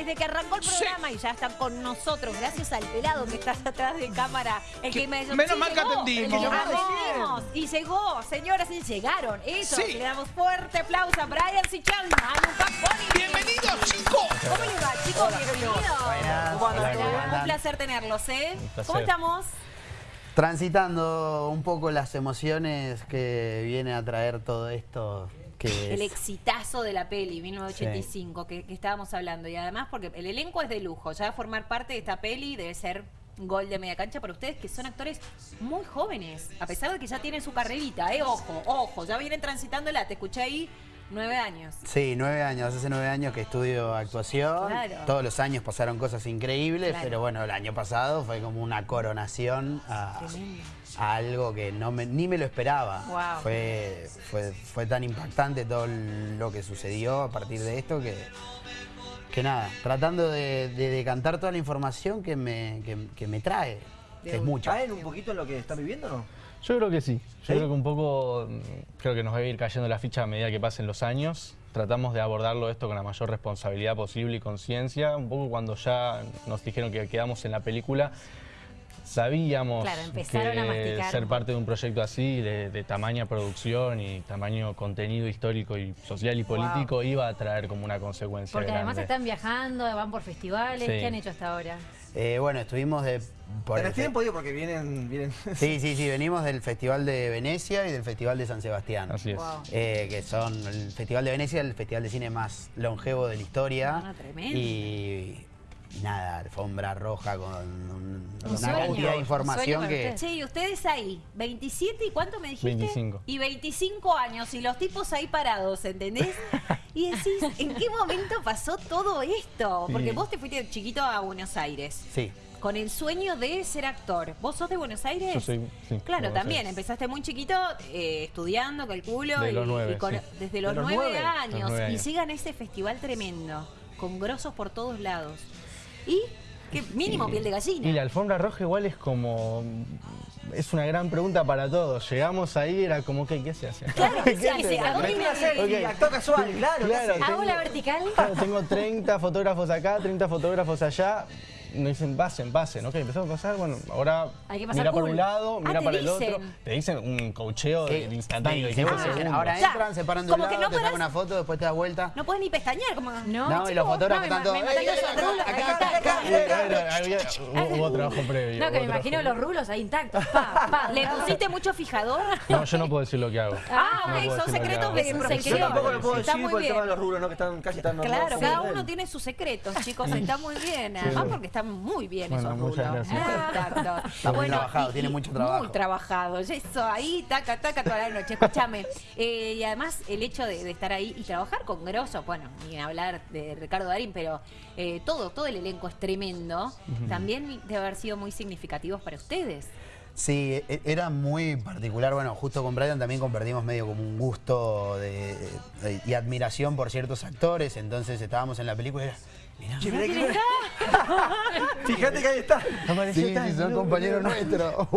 desde que arrancó el programa y ya están con nosotros, gracias al pelado que está atrás de cámara. El que, me menos mal que atendimos. Y llegó, señoras, y llegaron. Eso, le damos fuerte aplauso a Brian Sichan, Bienvenidos, chicos. ¿Cómo les va, chicos? Bienvenidos. Un placer tenerlos, ¿eh? ¿Cómo estamos? Transitando un poco las emociones que viene a traer todo esto el exitazo de la peli, 1985, que, estábamos hablando. Y además porque el elenco es de lujo. Ya formar parte de esta peli debe ser gol de media cancha para ustedes, que son actores muy jóvenes. A pesar de que ya tienen su carrerita, ¿eh? Ojo, ojo, ya vienen transitándola. Te escuché ahí Nueve años. Sí, nueve años. Hace nueve años que estudio actuación. Todos los años pasaron cosas increíbles, pero bueno, el año pasado fue como una coronación a, algo que no ni me lo esperaba. Fue, fue, tan impactante todo lo que sucedió a partir de esto que, que nada, tratando de, decantar toda la información que me, que, me trae. es mucho. ¿Caen un poquito en lo que están viviendo o no? Yo creo que sí. Yo creo que un poco, creo que nos va a ir cayendo la ficha a medida que pasen los años. Tratamos de abordarlo esto con la mayor responsabilidad posible y conciencia. Un poco cuando ya nos dijeron que quedamos en la película, sabíamos que ser parte de un proyecto así, de, tamaño producción y tamaño contenido histórico y social y político, iba a traer como una consecuencia Porque además están viajando, van por festivales. ¿Qué han hecho hasta ahora? Eh, bueno, estuvimos de... Por ¿Pero tienen podido porque vienen, vienen... Sí, sí, sí, venimos del Festival de Venecia y del Festival de San Sebastián. Así es. Eh, que son el Festival de Venecia, el festival de cine más longevo de la historia. Ah, tremendo. Y nada, alfombra roja con una cantidad de información que... Che, y ustedes ahí, 27 y ¿cuánto me dijiste? 25. Y 25 años y los tipos ahí parados, ¿entendés? y decís, ¿en qué momento pasó todo esto? Porque vos te fuiste chiquito a Buenos Aires. Sí. Con el sueño de ser actor. ¿Vos sos de Buenos Aires? Yo soy, sí, Claro, también. Empezaste muy chiquito, eh, estudiando, calculo. De los nueve, Desde los, nueve, años. Y sigan ese festival tremendo, con grosos por todos lados. Y que mínimo piel de gallina. Y la alfombra roja igual es como... Es una gran pregunta para todos. Llegamos ahí, era como, ¿qué, qué se hace? Claro, ¿qué se hace? Okay. Actor casual, claro. claro ¿Hago la vertical? Claro, tengo 30 fotógrafos acá, 30 fotógrafos allá nos dicen pasen, pasen, ok, empezamos a pasar, bueno, ahora mira por un lado, ah, mira para el otro, te dicen un cocheo de, instantáneo. De ah, ahora entran, se paran de un lado, te sacan una foto, después te das vuelta. No puedes ni pestañear, como... No, no y los fotógrafos están todos... Acá, acá, acá. Hubo trabajo previo. No, que me imagino los rulos ahí intactos. ¿Le pusiste mucho fijador? No, yo no puedo decir lo que hago. Ah, ok, son secretos de profesión. Yo tampoco lo puedo decir por el tema de los rulos, ¿no? Que están casi tan Claro, cada uno tiene sus secretos, chicos, está muy bien. Además porque está muy bien esos muchas Gracias. Está muy trabajado, tiene mucho trabajo. Muy trabajado. Eso, ahí, taca, taca, toda la noche. Escúchame. Eh, y además, el hecho de, estar ahí y trabajar con grosos, bueno, ni hablar de Ricardo Darín, pero eh, todo, todo el elenco es tremendo. También debe haber sido muy significativos para ustedes. Sí, e, era muy particular. Bueno, justo con Brian también compartimos medio como un gusto y admiración por ciertos actores. Entonches estábamos en la película y era, Fíjate que ahí está. sí, sí, son compañeros nuestros.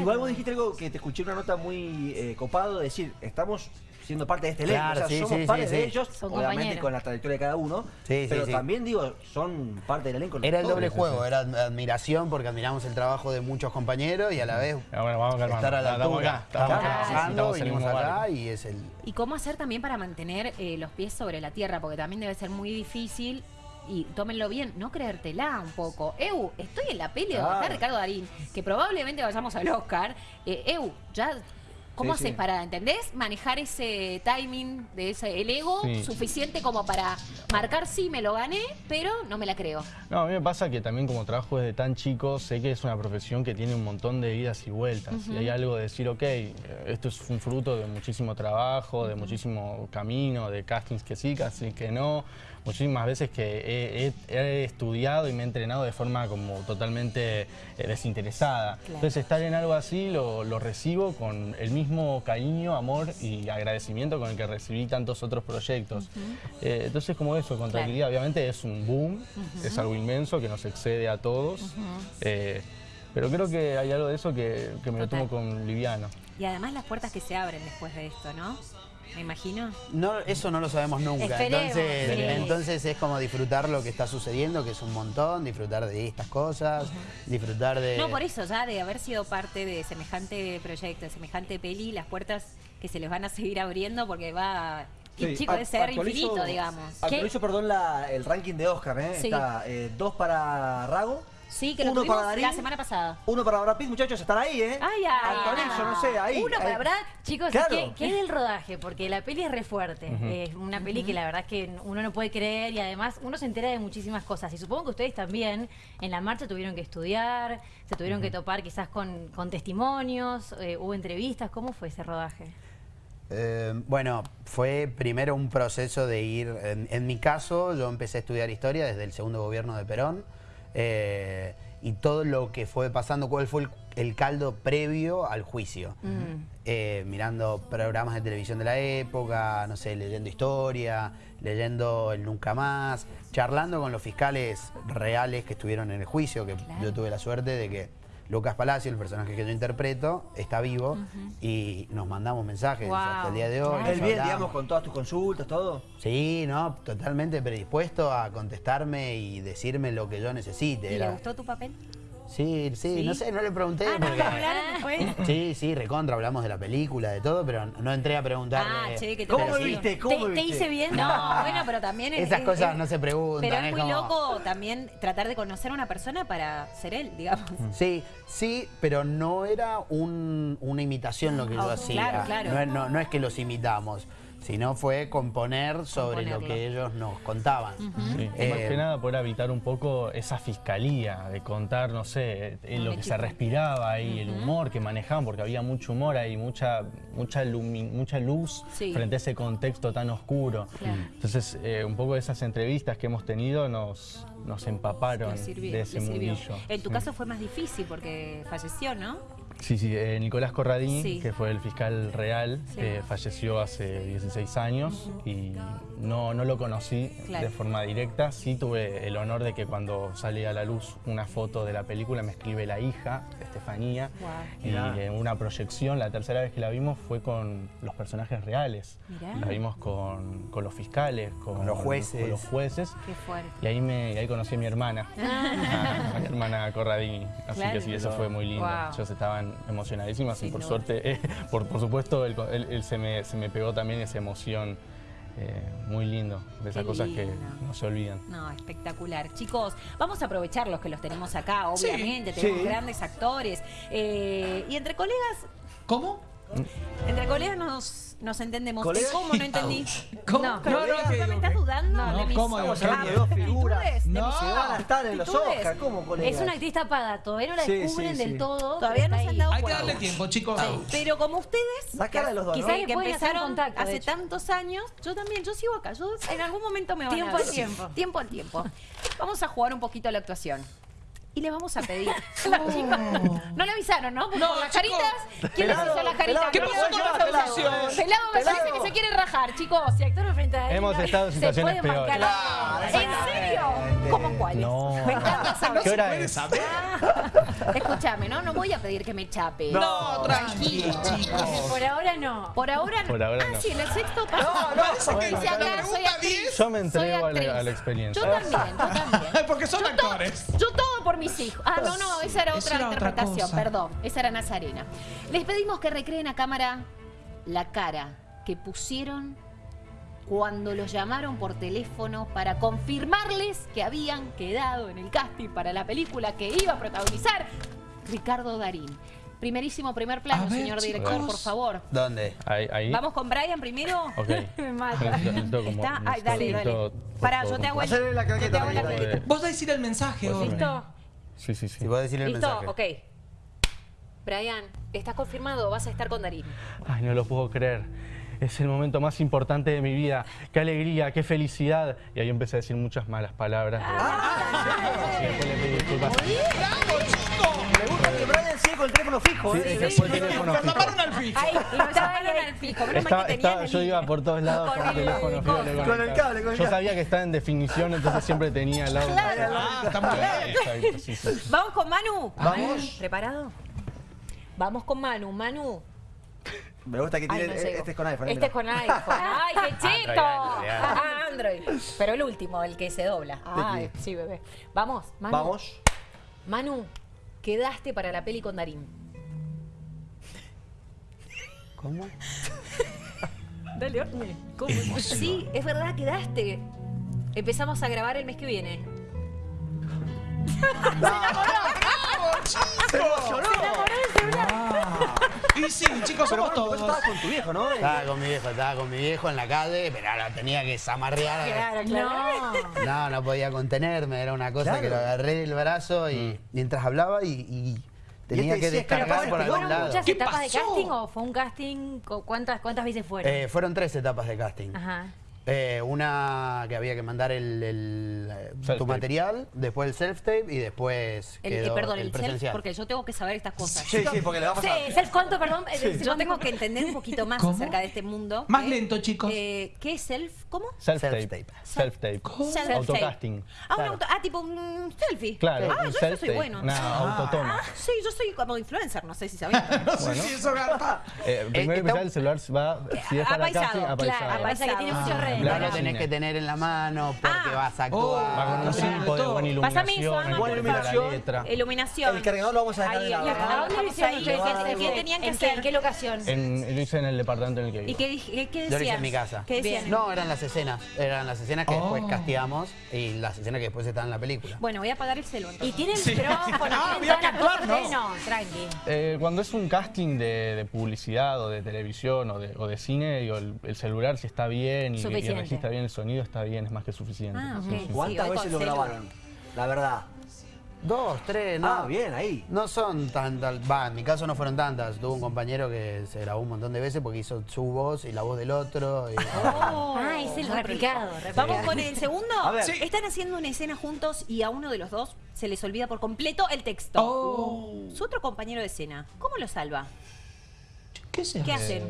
Igual vos dijiste algo que te escuché una nota muy eh, copado, de decir, estamos siendo parte de este elenco, o sea, somos parte de ellos, obviamente con la trayectoria de cada uno, pero también digo, son parte del elenco. Era el doble juego, era admiración porque admiramos el trabajo de muchos compañeros y a la vez ah, bueno, vamos a estar a la altura. Estamos trabajando, venimos acá y es el... ¿Y cómo hacer también para mantener eh, los pies sobre la tierra? Porque también debe ser muy difícil y tómenlo bien, no creértela un poco. Eu, estoy en la peli de Ricardo Darín, que probablemente vayamos al Oscar. Eh, Eu, ya ¿Cómo haces para, ¿entendés? Manejar ese timing, de ese, el ego suficiente como para marcar, sí, me lo gané, pero no me la creo. No, a mí me pasa que también como trabajo desde tan chico, sé que es una profesión que tiene un montón de idas y vueltas. Y hay algo de decir, ok, esto es un fruto de muchísimo trabajo, de muchísimo camino, de castings que sí, casi que no. Muchísimas veces que he, estudiado y me he entrenado de forma como totalmente eh, desinteresada. Entonces estar en algo así lo, lo recibo con el mismo cariño, amor y agradecimiento con el que recibí tantos otros proyectos. Eh, entonces, como eso, con tranquilidad, obviamente es un boom, es algo inmenso que nos excede a todos, eh, pero creo que hay algo de eso que, me lo tomo con liviano. Y además las puertas que se abren después de esto, ¿no? Me imagino. No, eso no lo sabemos nunca. entonces, entonces es como disfrutar lo que está sucediendo, que es un montón, disfrutar de estas cosas, disfrutar de... No, por eso, ya de haber sido parte de semejante proyecto, de semejante peli, las puertas que se les van a seguir abriendo porque va y chico, de ser infinito, digamos. Actualizo, perdón, el ranking de Oscar, ¿eh? Está eh, dos para Rago, Sí, que lo uno para Darín, la semana pasada. Uno para Brad Pitt, muchachos, están ahí, ¿eh? Ay, ay, no sé, ahí. Uno para Brad. Chicos, ¿qué, ¿qué, es el rodaje? Porque la peli es re fuerte. Es una peli que la verdad es que uno no puede creer y además uno se entera de muchísimas cosas. Y supongo que ustedes también en la marcha tuvieron que estudiar, se tuvieron que topar quizás con, con testimonios, eh, hubo entrevistas. ¿Cómo fue ese rodaje? Eh, bueno, fue primero un proceso de ir, en, mi caso yo empecé a estudiar historia desde el segundo gobierno de Perón eh, y todo lo que fue pasando, cuál fue el, caldo previo al juicio. Mm. Eh, mirando programas de televisión de la época, no sé, leyendo historia, leyendo el Nunca Más, charlando con los fiscales reales que estuvieron en el juicio, que yo tuve la suerte de que Lucas Palacio, el personaje que yo interpreto, está vivo y nos mandamos mensajes hasta el día de hoy. ¿Él bien, digamos, con todas tus consultas, todo? Sí, no, totalmente predispuesto a contestarme y decirme lo que yo necesite. ¿Y le gustó tu papel? Sí, sí, no sé, no le pregunté. Ah, porque... Sí, sí, recontra, hablamos de la película, de todo, pero no entré a preguntarle. Ah, che, que te ¿Cómo viste? ¿Cómo ¿Te, hice bien? No, bueno, pero también... Esas cosas no se preguntan. Pero es, muy loco también tratar de conocer a una persona para ser él, digamos. Mm. Sí, sí, pero no era una imitación lo que yo ah, hacía. Claro, claro. No, no es que los imitamos sino fue componer sobre lo que ellos nos contaban. Eh, más que nada poder evitar un poco esa fiscalía, de contar, no sé, eh, lo que se respiraba ahí, el humor que manejaban, porque había mucho humor ahí, mucha, mucha, mucha luz frente a ese contexto tan oscuro. Entonces, eh, un poco de esas entrevistas que hemos tenido nos, nos empaparon de ese mundillo. En tu caso fue más difícil porque falleció, ¿no? Sí, sí, eh, Nicolás Corradini, que fue el fiscal real, falleció hace 16 años y no, no lo conocí de forma directa. Sí tuve el honor de que cuando sale a la luz una foto de la película me escribe la hija, Estefanía, y en una proyección, la tercera vez que la vimos fue con los personajes reales. La vimos con, los fiscales, con, los jueces. los jueces. Qué fuerte. Y ahí, me, ahí conocí a mi hermana, a mi hermana Corradini. Así que sí, eso fue muy lindo. Ellos estaban emocionadísimas y por suerte, por, por supuesto, se, me, se me pegó también esa emoción eh, muy lindo, de esas cosas que no se olvidan. No, espectacular. Chicos, vamos a aprovechar los que los tenemos acá, obviamente, tenemos grandes actores. Eh, y entre colegas... ¿Cómo? Entre colegas nos nos entendemos. ¿Cómo no entendí? ¿Cómo? No, no, no, ¿Me estás dudando no, de mis ¿cómo? Hablando de dos figuras. No. Se van a estar en los Oscars. ¿Cómo, colegas? Es una actriz tapada. Todavía no la descubren del todo. Todavía no se han dado Hay que darle tiempo, chicos. Pero como ustedes, de los dos, quizás que empezaron hace tantos años, yo también, yo sigo acá. Yo en algún momento me van tiempo a Tiempo al tiempo. Tiempo al tiempo. Vamos a jugar un poquito a la actuación y le vamos a pedir. No le avisaron, ¿no? no, las caritas. ¿Quién les hizo las caritas? ¿Qué pasó con la televisión? Pelado me parece que se quiere rajar, chicos. Si actor frente a él. Hemos estado en situaciones peores. ¿En serio? ¿Cómo cuáles? No. Me encanta saber. ¿Qué hora es? Escúchame, ¿no? No voy a pedir que me chape. No, tranquilo, chicos. Por ahora no. Por ahora no. Por ahora no. Ah, sí, en el sexto paso. No, no, parece que dice acá, soy actriz. Yo me entrego a la, experiencia. Yo también, yo también. Porque son actores. yo todo por mis hijos. Ah, no, no, esa era otra interpretación, perdón. Esa era Nazarena. Les pedimos que recreen a cámara la cara que pusieron cuando los llamaron por teléfono para confirmarles que habían quedado en el casting para la película que iba a protagonizar Ricardo Darín. Primerísimo primer plano, señor director, por favor. ¿Dónde? Ahí, Vamos con Brian primero. Ok. Me mata. Está, ay, dale, dale. Pará, yo te hago el, yo te hago la Vos decir el mensaje, pues ¿Listo? Sí, sí, sí. voy a decir el ¿Listo? mensaje. ok. Brian, ¿estás confirmado? ¿Vas a estar con Darín? Ay, no lo puedo creer. Es el momento más importante de mi vida. Qué alegría, qué felicidad. Y ahí empecé a decir muchas malas palabras. Ah, y después le pedí disculpas. ¡Bravo, chico! Me gusta que Brian sigue con el teléfono fijo. Sí, ¿eh? ese fue el teléfono fijo. al fijo. Ahí, lo llamaron al fijo. Menos mal que tenían el yo iba por todos lados con, el teléfono fijo. Con el cable, con el Yo sabía que estaba en definición, entonces siempre tenía al lado. Claro. Ah, está muy bien. Sí, sí. Vamos con Manu. Vamos. ¿Preparado? Vamos con Manu. Manu, Me gusta que tiene. este es con iPhone. Este es con iPhone. ¡Ay, qué cheto! Ah, Android, Pero el último, el que se dobla. Ay, sí, bebé. Vamos, Manu. Vamos. Manu, quedaste para la peli con Darín. ¿Cómo? Dale, ¿Cómo? Sí, es verdad, quedaste. Empezamos a grabar el mes que viene. ¡Se emocionó! Se enamoró del celular. Y sí, chicos, somos todos. Estabas con tu viejo, ¿no? Estaba con mi viejo, estaba con mi viejo en la calle, pero ahora tenía que zamarrear. Claro, claro. No, no podía contenerme, era una cosa que lo agarré del brazo y mm. mientras hablaba y, tenía que descargar por algún lado. muchas etapas de casting o fue un casting? ¿Cuántas, cuántas veces fueron? Eh, fueron tres etapas de casting. Ajá. Eh, una que había que mandar el, eh, tu material, después el self-tape y después el, quedó perdón, el, self, porque yo tengo que saber estas cosas. Sí, sí, porque le vamos a... Sí, self-cuánto, perdón. Yo tengo que entender un poquito más acerca de este mundo. Más lento, chicos. ¿Qué es self? ¿Cómo? Self-tape. Self-tape. Self Autocasting. Ah, un auto, ah, tipo un selfie. Claro, ah, yo, soy bueno. Una ah. autotoma. Ah, sí, yo soy como influencer, no sé si sabían. no sé si eso garpa. Eh, primero que el celular va, si es para casting, apaisado. Apaisado, que tiene muchos redes tener en la mano porque ah. vas a actuar. Oh, va con un tipo de buena iluminación, buena iluminación. Iluminación. El cargador lo vamos a dejar en ¿A dónde lo hicieron ¿Qué tenían que hacer? ¿En qué locación? lo hice en el departamento en el que vivo. ¿Y qué, decían? Yo lo hice en mi casa. ¿Qué decían? No, eran las escenas. Eran las escenas que después oh. castigamos y las escenas que después están en la película. Bueno, voy a apagar el celular. Y tiene el micrófono, ah, tienen todas las No, tranqui. Eh, cuando es un casting de, publicidad o de televisión o de, cine, digo, el, celular si está bien y, y resiste bien el sonido, está bien, es más que suficiente. Ah, ¿Cuántas veces lo grabaron? La verdad. Dos, tres, ¿no? Ah, bien, ahí. No son tantas, va, en mi caso no fueron tantas. Tuve un compañero que se grabó un montón de veces porque hizo su voz y la voz del otro. Y, oh, ah, es el replicado, Vamos con el segundo. A ver. Están haciendo una escena juntos y a uno de los dos se les olvida por completo el texto. Oh. Su otro compañero de escena, ¿cómo lo salva? ¿Qué, ¿Qué hacen?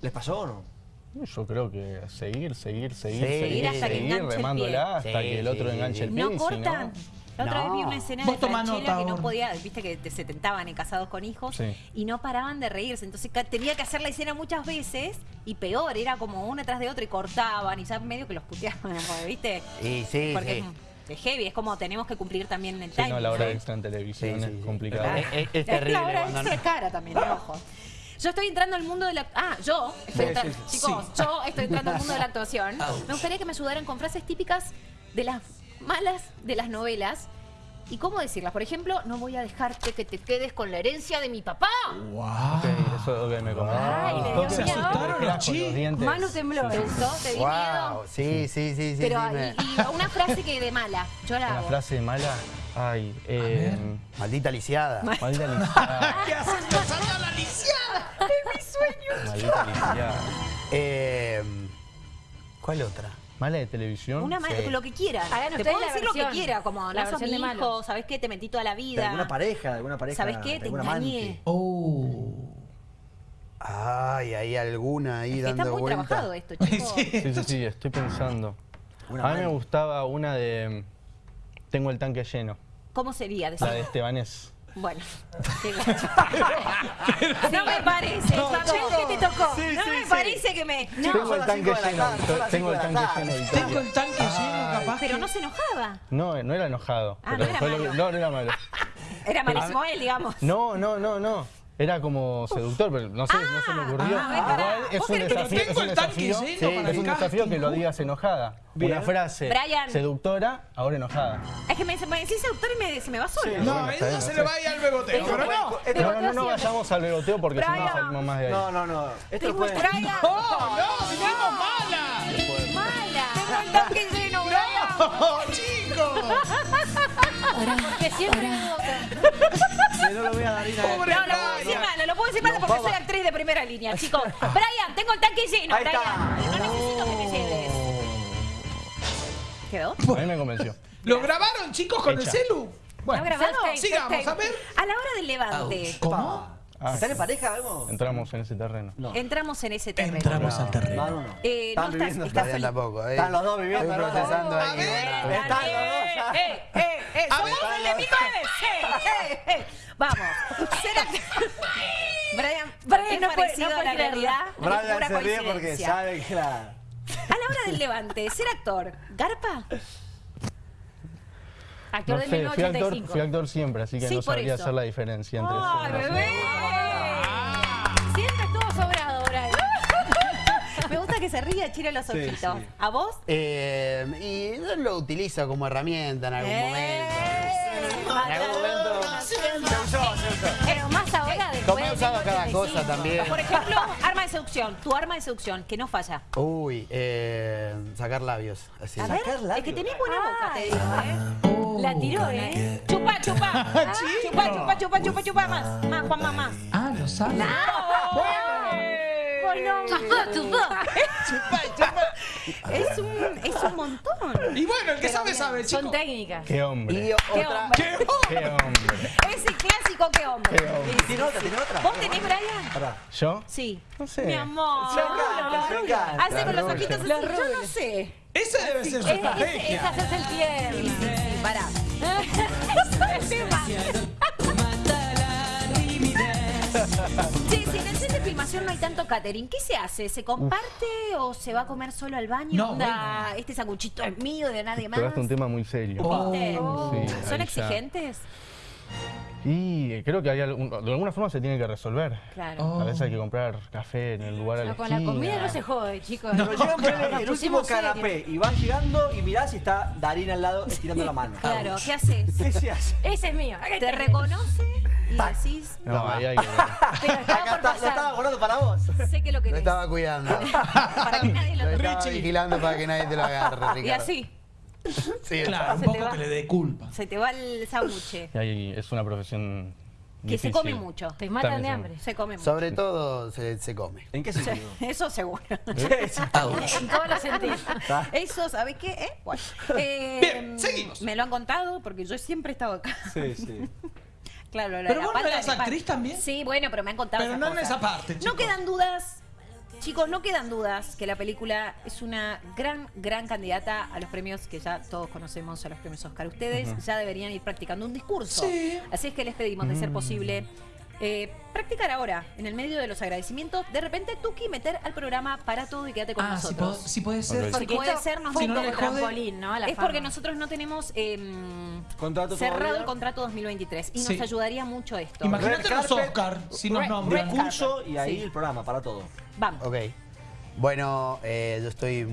¿Les pasó o no? Yo creo que seguir, seguir, seguir, seguir, hasta seguir remándola hasta que el otro enganche el pie. ¿No cortan? La otra vez vi una escena de Franchella que no podía, viste que se tentaban en casados con hijos y no paraban de reírse. Entonces tenía que hacer la escena muchas veces y peor, era como una tras de otra y cortaban y ya medio que los puteaban, ¿viste? Y sí, Porque Es, heavy, es como tenemos que cumplir también el time. no, la hora extra en televisión es complicado. Es, es, terrible. La hora extra cara también, ojo. Yo estoy entrando al mundo de la... Ah, yo estoy entrando... Chicos, yo estoy entrando al mundo de la actuación. Me gustaría que me ayudaran con frases típicas de las malas de las novelas. ¿Y cómo decirlas? Por ejemplo, no voy a dejarte que te quedes con la herencia de mi papá. ¡Wow! eso que me Ay, le Se asustaron los chicos. Manu tembló. ¿Te gustó? ¿Te dio miedo? Sí, sí, sí. sí Pero, y, una frase que de mala. Yo la ¿Una frase de mala? Ay, eh... Maldita lisiada. Maldita lisiada. ¿Qué haces? ¡Pasando la lisiada! ¡Es mi sueño! Maldita lisiada. Eh, ¿Cuál otra? Mala de televisión. Una mala, lo que quiera. Te puedo decir lo que quiera, como la sos mi hijo, ¿sabes qué? Te metí toda la vida. De alguna pareja, de alguna pareja. ¿Sabes qué? Te engañé. Oh. Ay, hay alguna ahí es dando Está muy trabajado esto, chicos. sí. sí, sí, estoy pensando. a mí me gustaba una de Tengo el tanque lleno. ¿Cómo sería? La de Estebanés. Bueno, no me parece, no, que te tocó. no me parece que me. No. Tengo el tanque lleno. Tengo el tanque lleno. Tengo el tanque lleno, capaz. Pero no se enojaba. No, no era enojado. Ah, no era malo. no, no era malo. Era malísimo él, digamos. No, no, no, no. Era como seductor, pero no sé, no se me ocurrió. Ah, Igual es un desafío, es un desafío, sí, es un desafío que lo digas enojada. Una frase seductora, ahora enojada. Es que me, me decís seductor y me, se me va solo. no, eso se le va a ir al beboteo, pero no. No, no, no vayamos al beboteo porque si no salimos más de ahí. No, no, no. Esto lo puede... ¡No, no, digamos mala! ¡Mala! Tengo el tanque lleno, ¡No, chicos! Porque siempre no lo voy a dar Pobre no, lo puedo decir mal, lo puedo decir mal porque soy actriz de primera línea, chicos. Brian, tengo el tanque lleno, Brian. No necesito que me lleves. ¿Quedó? A mí me convenció. ¿Lo grabaron, chicos, con el celu? Bueno, sigamos, a ver. A la hora del levante. ¿Cómo? Ah, ¿Están en pareja algo? Entramos en ese terreno. Entramos en ese terreno. Entramos al terreno. No, no, Eh, no estás, estás tampoco. Están los dos viviendo. Estoy procesando ahí. Están los dos Eh, eh, eh, eh, somos el de 1900. Vamos. ¿Será que... Brian, Brian no parecido no a la realidad. Brian se ríe porque sabe que la... A la hora del levante, ser actor, ¿garpa? Actor no sé, del 1985. Fui actor, siempre, así que no sabría hacer la diferencia entre ¡Ay, eso. bebé! Siempre estuvo sobrado, Brian. Me gusta que se ría, chile los ojitos. Sí, sí. ¿A vos? Eh, y lo utilizo como herramienta en algún eh, momento. En algún momento. Se usó, se usó. Pero más ahora después. Como he usado cada cosa también. Por ejemplo, arma de seducción. Tu arma de seducción, que no falla. Uy, eh, sacar labios. Así. A ver, sacar labios. Es que tenés buena boca, te digo, ¿eh? La tiró, ¿eh? Chupa, chupa. chupa, chupa, chupa, chupa, chupa. Más, más, Juan, más, más. Ah, lo sabe. No. Chupa, chupa. Chupa, chupa. Es un, es un montón. Y bueno, el que sabe, sabe, chico. Son técnicas. Qué hombre. Y ¿Qué hombre? ¿Qué hombre? Ese clásico, qué hombre. ¿Qué hombre? ¿Tiene otra? ¿Tiene otra? ¿Vos tenés, Brian? ¿Yo? Sí. No sé. Mi amor. Hace con los ojitos. Yo no sé. Ese debe ser su estrategia. Ese es el tierno. Pará. Sí, si en el set de filmación no hay tanto catering, ¿qué se hace? ¿Se comparte o se va a comer solo al baño? No, Este sanguchito es mío, de nadie más. Pero es un tema muy serio. ¿Son exigentes? Y creo que hay de alguna forma se tiene que resolver. Claro. A veces hay que comprar café en el lugar a la Con la comida no se jode, chicos. No, llegan el último canapé y vas llegando y mirás y está Darín al lado estirando la mano. Claro, ¿qué haces? ¿Qué se hace? Ese es mío. ¿Te reconoce? Y decís... No, ahí hay que... Pero estaba Acá está, lo estaba guardando para vos. Sé que lo querés. Lo estaba cuidando. para que nadie lo, lo estaba vigilando para que nadie te lo agarre, Ricardo. Y así. Sí, claro, un poco que le dé culpa. Se te va el sándwich. Y es una profesión que se come mucho. Te matan de hambre. Se come mucho. Sobre todo se, se come. ¿En qué sentido? Eso seguro. en todos los sentidos. Eso, ¿sabes qué? ¿Eh? Bueno. Eh, Bien, seguimos. Me lo han contado porque yo siempre he estado acá. Sí, sí. Claro, ¿Pero vos no eras actriz también? Sí, bueno, pero me han contado Pero no en esa parte, No quedan dudas Chicos, no quedan dudas que la película es una gran, gran candidata a los premios que ya todos conocemos, a los premios Oscar. Ustedes ya deberían ir practicando un discurso. Así es que les pedimos, de ser mm. posible, eh, practicar ahora, en el medio de los agradecimientos, de repente Tuki meter al programa para todo y quédate con ah, nosotros. Si, puede ser. Porque puede ser, nos si no trampolín, ¿no? es porque nosotros no tenemos eh, cerrado el contrato 2023 y nos ayudaría mucho esto. Imagínate los Oscar si nos nombran. Recurso y ahí el programa para todo. Vamos. Ok. Bueno, eh, yo estoy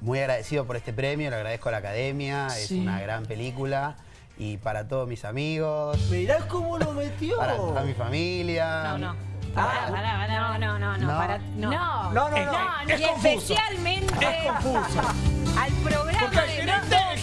muy agradecido por este premio, le agradezco a la Academia, es una gran película. Y para todos mis amigos. Mirá cómo lo metió. Para toda mi familia. No, no. Ah, no, no, no, no, no, para, no. No, no, no. no, y especialmente es confuso. al programa de no,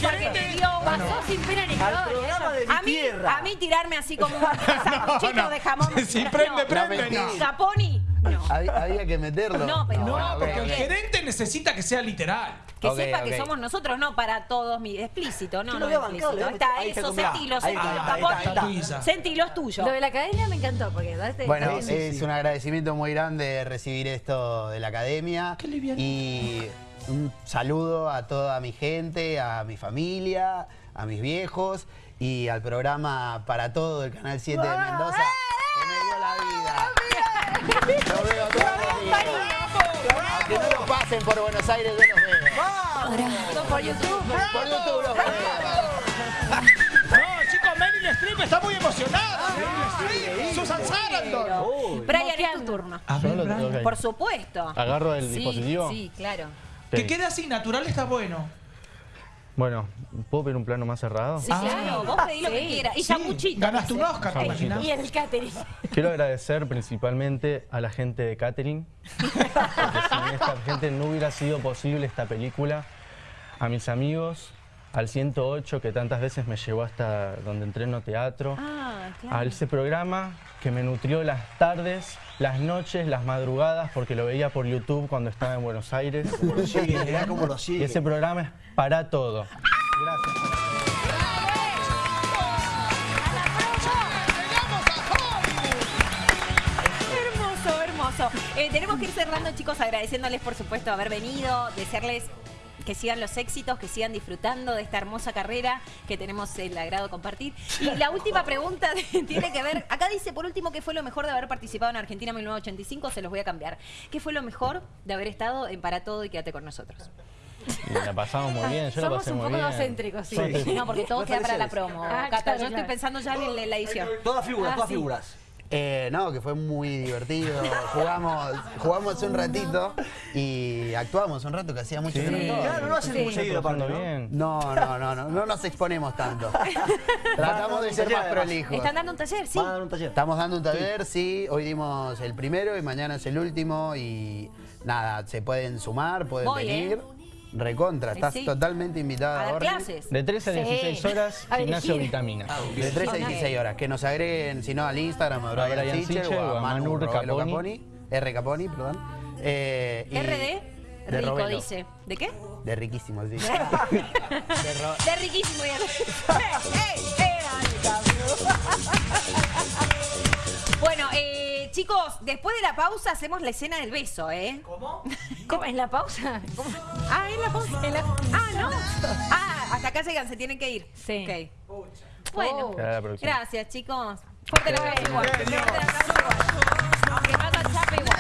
porque te dio pasó sin pena ni gloria. Al programa de mi a mí, tierra. A mí tirarme así como un sanguchito de jamón. Si prende, prende, no. Caponi. No. Había, que meterlo. No, pero no, porque el gerente necesita que sea literal. Que sepa que somos nosotros, no para todos. Mi, explícito, no, no, no explícito. Está eso, sentilo, sentilo, Sentilo es tuyo. Lo de la academia me encantó. porque Bueno, es un agradecimiento muy grande recibir esto de la academia. Qué liviano. Y un saludo a toda mi gente, a mi familia, a mis viejos y al programa Para Todo del Canal 7 de Mendoza, que me dio la vida. Lo veo todos los días. Que no lo pasen por Buenos Aires, yo los veo. ¿Por YouTube? Por YouTube los veo. No, chicos, Meryl Streep está muy emocionada. Susan Sarandon. Brian, es tu turno. A ver, Por supuesto. Agarro el dispositivo. Sí, claro. Que quede así, natural está bueno. Bueno, ¿puedo pedir un plano más cerrado? Sí, claro, vos pedí lo que quieras. Y sanguchito. Ganaste un Oscar, ¿te imaginas? Y el catering. Quiero agradecer principalmente a la gente de catering, porque sin esta gente no hubiera sido posible esta película. A mis amigos, al 108 que tantas veces me llevó hasta donde entreno teatro, ah, claro. a ese programa que me nutrió las tardes, las noches, las madrugadas, porque lo veía por YouTube cuando estaba en Buenos Aires. Como lo sigue, como lo sigue. Y ese programa es para todo. Gracias. Hermoso, hermoso. Eh, tenemos que ir cerrando, chicos, agradeciéndoles, por supuesto, haber venido, desearles que sigan los éxitos, que sigan disfrutando de esta hermosa carrera que tenemos el agrado de compartir. Y la última pregunta tiene que ver, acá dice por último, ¿qué fue lo mejor de haber participado en Argentina en 1985? Se los voy a cambiar. ¿Qué fue lo mejor de haber estado en Para Todo y Quédate con nosotros? la pasamos muy bien, yo la pasé muy bien. Somos un poco egocéntricos, sí. No, porque todo queda para la promo. Ah, Cata, yo estoy pensando ya en la edición. Todas figuras, ah, todas figuras. Eh, no, que fue muy divertido. Jugamos, jugamos hace un ratito y actuamos un rato que hacía mucho tiempo. no Claro, no hacen muy seguido aparte, ¿no? No, no, no, no, no nos exponemos tanto. Tratamos de ser más prolijos. ¿Están dando un taller? Sí. un taller. Estamos dando un taller, sí. Hoy dimos el primero y mañana es el último y nada, se pueden sumar, pueden ¿eh? venir. Recontra, estás totalmente invitada a dar clases. De 13 a 16 horas, gimnasio vitamina. De 13 a 16 horas. Que nos agreguen, si no, al Instagram, a Brian Sichel o a Manu Caponi. R. Caponi, perdón. Eh, RD. De Rico dice. ¿De qué? De riquísimo, sí. de, de riquísimo. ¡Eh, eh, bueno, eh, chicos, después de la pausa hacemos la escena del beso, ¿eh? ¿Cómo? ¿En la pausa? ¿Cómo? Ah, en la pausa. Ah, ¿no? Ah, hasta acá llegan, se tienen que ir. Sí. Okay. Bueno, gracias, chicos. Fuerte la igual. Fuerte la igual. Aunque chape igual.